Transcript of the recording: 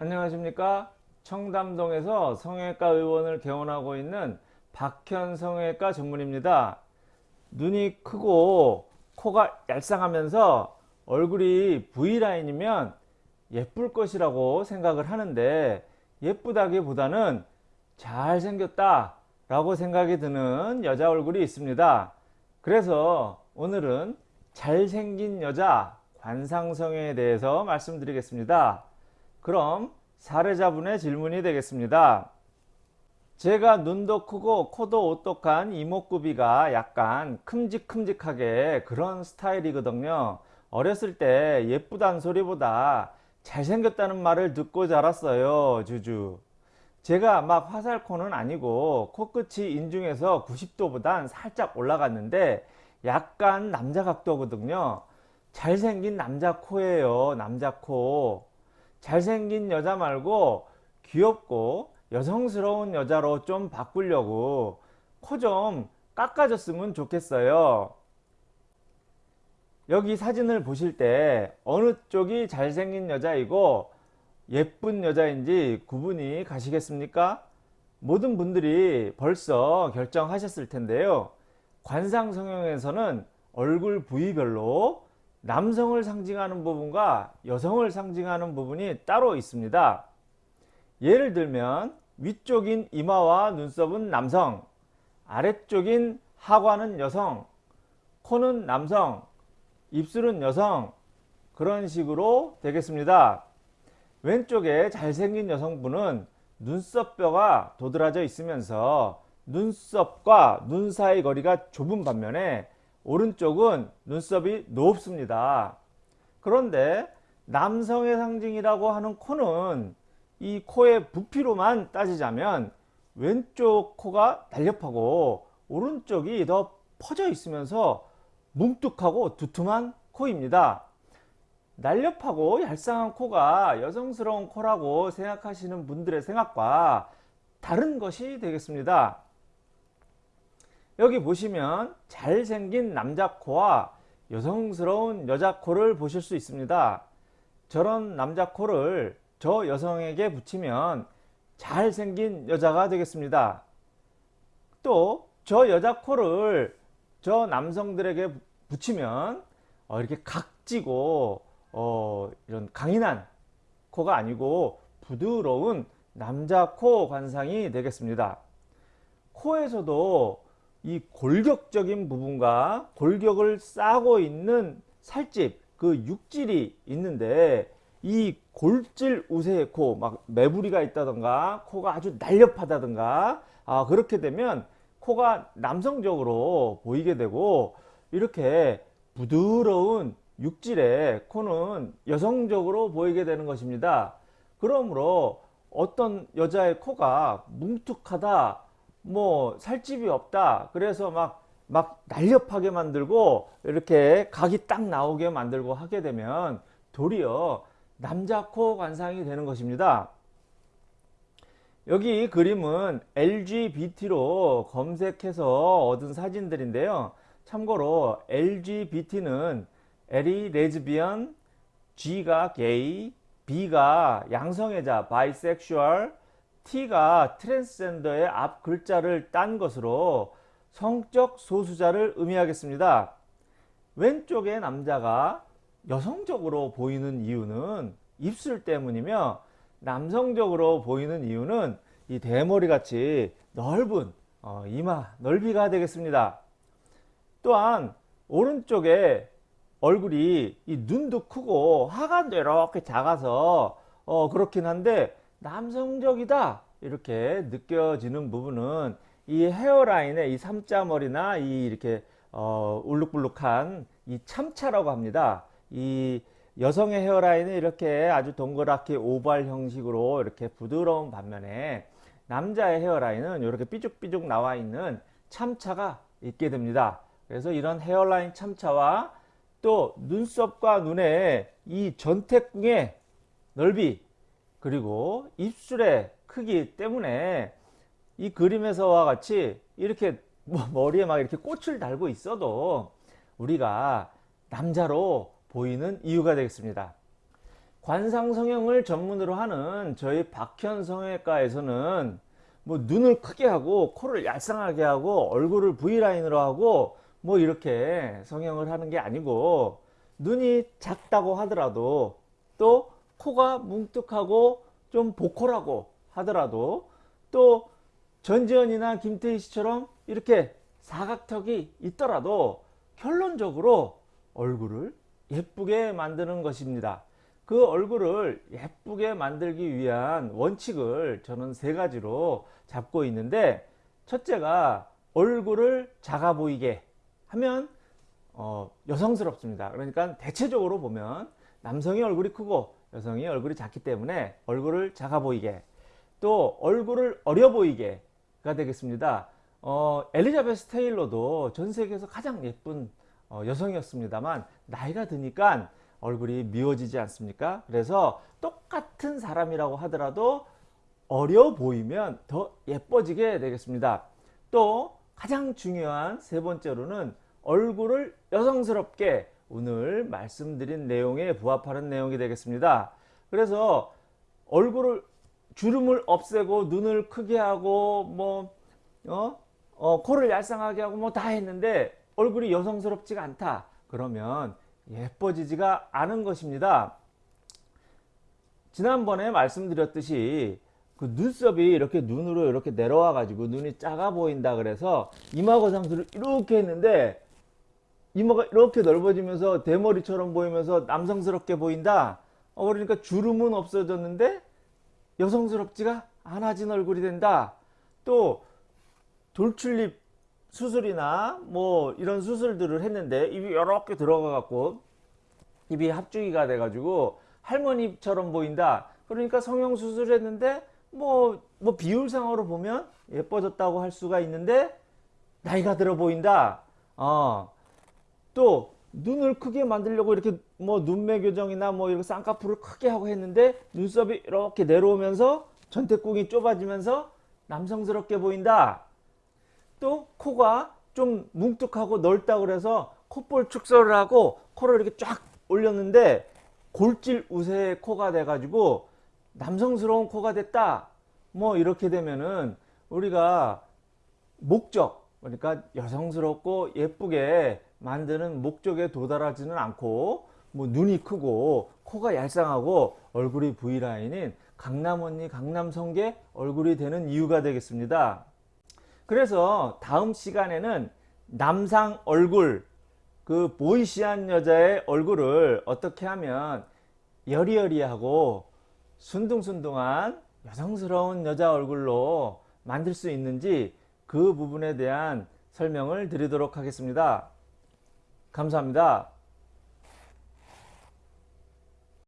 안녕하십니까? 청담동에서 성형외과 의원을 개원하고 있는 박현 성형외과 전문입니다. 눈이 크고 코가 얄쌍하면서 얼굴이 V라인이면 예쁠 것이라고 생각을 하는데 예쁘다기보다는 잘생겼다 라고 생각이 드는 여자 얼굴이 있습니다. 그래서 오늘은 잘생긴 여자 관상성에 대해서 말씀드리겠습니다 그럼 사례자분의 질문이 되겠습니다. 제가 눈도 크고 코도 오똑한 이목구비가 약간 큼직큼직하게 그런 스타일이거든요. 어렸을 때 예쁘단 소리보다 잘생겼다는 말을 듣고 자랐어요. 주주. 제가 막 화살코는 아니고 코끝이 인중에서 90도보단 살짝 올라갔는데 약간 남자 각도거든요. 잘생긴 남자 코예요. 남자 코. 잘생긴 여자 말고 귀엽고 여성스러운 여자로 좀 바꾸려고 코 좀 깎아줬으면 좋겠어요. 여기 사진을 보실 때 어느 쪽이 잘생긴 여자이고 예쁜 여자인지 구분이 가시겠습니까? 모든 분들이 벌써 결정하셨을 텐데요. 관상성형에서는 얼굴 부위별로 남성을 상징하는 부분과 여성을 상징하는 부분이 따로 있습니다. 예를 들면 위쪽인 이마와 눈썹은 남성, 아래쪽인 하관은 여성, 코는 남성, 입술은 여성 그런 식으로 되겠습니다. 왼쪽에 잘생긴 여성분은 눈썹뼈가 도드라져 있으면서 눈썹과 눈 사이 거리가 좁은 반면에 오른쪽은 눈썹이 높습니다. 그런데 남성의 상징이라고 하는 코는 이 코의 부피로만 따지자면 왼쪽 코가 날렵하고 오른쪽이 더 퍼져 있으면서 뭉툭하고 두툼한 코입니다. 날렵하고 얄쌍한 코가 여성스러운 코라고 생각하시는 분들의 생각과 다른 것이 되겠습니다. 여기 보시면 잘생긴 남자 코와 여성스러운 여자 코를 보실 수 있습니다. 저런 남자 코를 저 여성에게 붙이면 잘생긴 여자가 되겠습니다. 또 저 여자 코를 저 남성들에게 붙이면 어, 이렇게 각지고 어, 이런 강인한 코가 아니고 부드러운 남자 코 관상이 되겠습니다. 코에서도 이 골격적인 부분과 골격을 싸고 있는 살집 그 육질이 있는데 이 골질 우세의 코 막 매부리가 있다던가 코가 아주 날렵하다던가 아 그렇게 되면 코가 남성적으로 보이게 되고 이렇게 부드러운 육질의 코는 여성적으로 보이게 되는 것입니다. 그러므로 어떤 여자의 코가 뭉툭하다 뭐 살 집이 없다. 그래서 막, 막 날렵하게 만들고 이렇게 각이 딱 나오게 만들고 하게 되면 도리어 남자 코 관상이 되는 것입니다. 여기 그림은 LGBT로 검색해서 얻은 사진들인데요. 참고로 LGBT는 L이 레즈비언, G가 게이, B가 양성애자, bisexual, T가 트랜스젠더의 앞 글자를 딴 것으로 성적 소수자를 의미하겠습니다. 왼쪽의 남자가 여성적으로 보이는 이유는 입술 때문이며 남성적으로 보이는 이유는 이 대머리 같이 넓은 어, 이마 넓이가 되겠습니다. 또한 오른쪽에 얼굴이 이 눈도 크고 하관도 이렇게 작아서 어, 그렇긴 한데 남성적이다 이렇게 느껴지는 부분은 이 헤어라인의 이 삼자머리나 이 이렇게 어, 울룩불룩한 이 참차라고 합니다. 이 여성의 헤어라인은 이렇게 아주 동그랗게 오발 형식으로 이렇게 부드러운 반면에 남자의 헤어라인은 이렇게 삐죽삐죽 나와 있는 참차가 있게 됩니다. 그래서 이런 헤어라인 참차와 또 눈썹과 눈의 이 전태궁의 넓이 그리고 입술의 크기 때문에 이 그림에서와 같이 이렇게 뭐 머리에 막 이렇게 꽃을 달고 있어도 우리가 남자로 보이는 이유가 되겠습니다. 관상 성형을 전문으로 하는 저희 박현 성형외과에서는 뭐 눈을 크게 하고 코를 얄쌍하게 하고 얼굴을 V라인으로 하고 뭐 이렇게 성형을 하는 게 아니고 눈이 작다고 하더라도 또 코가 뭉툭하고 좀 보컬하고 하더라도 또 전지현이나 김태희 씨처럼 이렇게 사각턱이 있더라도 결론적으로 얼굴을 예쁘게 만드는 것입니다. 그 얼굴을 예쁘게 만들기 위한 원칙을 저는 세 가지로 잡고 있는데 첫째가 얼굴을 작아 보이게 하면 어, 여성스럽습니다. 그러니까 대체적으로 보면 남성이 얼굴이 크고 여성이 얼굴이 작기 때문에 얼굴을 작아 보이게 또 얼굴을 어려 보이게 가 되겠습니다. 어, 엘리자베스 테일러도 전 세계에서 가장 예쁜 어, 여성이었습니다만 나이가 드니까 얼굴이 미워지지 않습니까? 그래서 똑같은 사람이라고 하더라도 어려 보이면 더 예뻐지게 되겠습니다. 또 가장 중요한 세 번째로는 얼굴을 여성스럽게 오늘 말씀드린 내용에 부합하는 내용이 되겠습니다. 그래서 얼굴을 주름을 없애고 눈을 크게 하고 뭐 어? 어, 코를 얄쌍하게 하고 뭐 다 했는데 얼굴이 여성스럽지가 않다. 그러면 예뻐지지가 않은 것입니다. 지난번에 말씀드렸듯이 그 눈썹이 이렇게 눈으로 이렇게 내려와 가지고 눈이 작아 보인다 그래서 이마거상술을 이렇게 했는데 이마가 이렇게 넓어지면서 대머리처럼 보이면서 남성스럽게 보인다. 어, 그러니까 주름은 없어졌는데 여성스럽지가 않아진 얼굴이 된다. 또 돌출립 수술이나 뭐 이런 수술들을 했는데 입이 이렇게 들어가 갖고 입이 합주기가 돼 가지고 할머니처럼 보인다. 그러니까 성형 수술을 했는데 뭐, 뭐 비율상으로 보면 예뻐졌다고 할 수가 있는데 나이가 들어 보인다. 어. 또 눈을 크게 만들려고 이렇게 뭐 눈매 교정이나 뭐 이렇게 쌍꺼풀을 크게 하고 했는데 눈썹이 이렇게 내려오면서 전태궁이 좁아지면서 남성스럽게 보인다. 또 코가 좀 뭉툭하고 넓다 그래서 콧볼 축소를 하고 코를 이렇게 쫙 올렸는데 골질 우세의 코가 돼 가지고 남성스러운 코가 됐다. 뭐 이렇게 되면은 우리가 목적 그러니까 여성스럽고 예쁘게 만드는 목적에 도달하지는 않고 뭐 눈이 크고 코가 얄쌍하고 얼굴이 V라인인 강남 언니 강남 성계 얼굴이 되는 이유가 되겠습니다. 그래서 다음 시간에는 남상 얼굴 그 보이시한 여자의 얼굴을 어떻게 하면 여리여리하고 순둥순둥한 여성스러운 여자 얼굴로 만들 수 있는지 그 부분에 대한 설명을 드리도록 하겠습니다. 감사합니다.